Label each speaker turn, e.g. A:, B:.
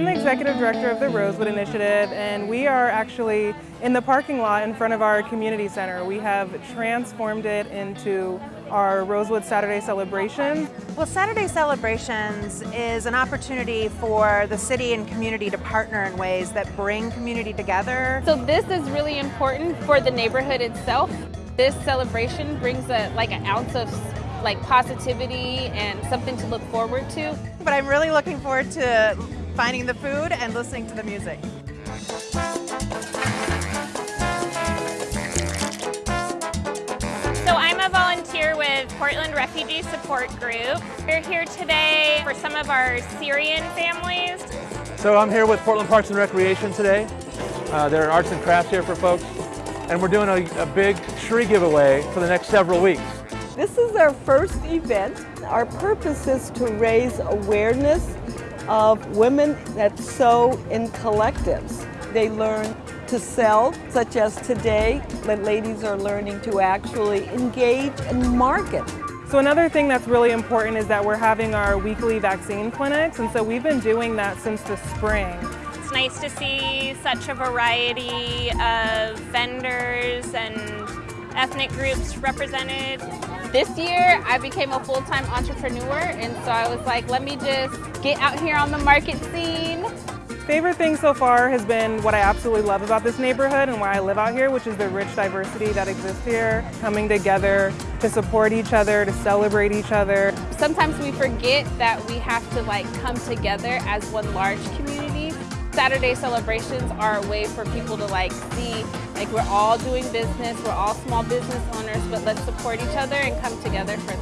A: I'm the executive director of the Rosewood Initiative and we are actually in the parking lot in front of our community center. We have transformed it into our Rosewood Saturday celebration.
B: Well, Saturday Celebrations is an opportunity for the city and community to partner in ways that bring community together.
C: So this is really important for the neighborhood itself. This celebration brings a, like an ounce of like positivity and something to look forward to.
B: But I'm really looking forward to finding the food and listening to the music.
D: So I'm a volunteer with Portland Refugee Support Group. We're here today for some of our Syrian families.
E: So I'm here with Portland Parks and Recreation today. Uh, there are arts and crafts here for folks. And we're doing a, a big tree giveaway for the next several weeks.
F: This is our first event. Our purpose is to raise awareness of women that sew in collectives. They learn to sell, such as today, the ladies are learning to actually engage and market.
A: So another thing that's really important is that we're having our weekly vaccine clinics, and so we've been doing that since the spring.
D: It's nice to see such a variety of vendors and ethnic groups represented.
C: This year, I became a full-time entrepreneur, and so I was like, let me just get out here on the market scene.
A: Favorite thing so far has been what I absolutely love about this neighborhood and why I live out here, which is the rich diversity that exists here, coming together to support each other, to celebrate each other.
C: Sometimes we forget that we have to like come together as one large community. Saturday celebrations are a way for people to like see like we're all doing business, we're all small business owners, but let's support each other and come together for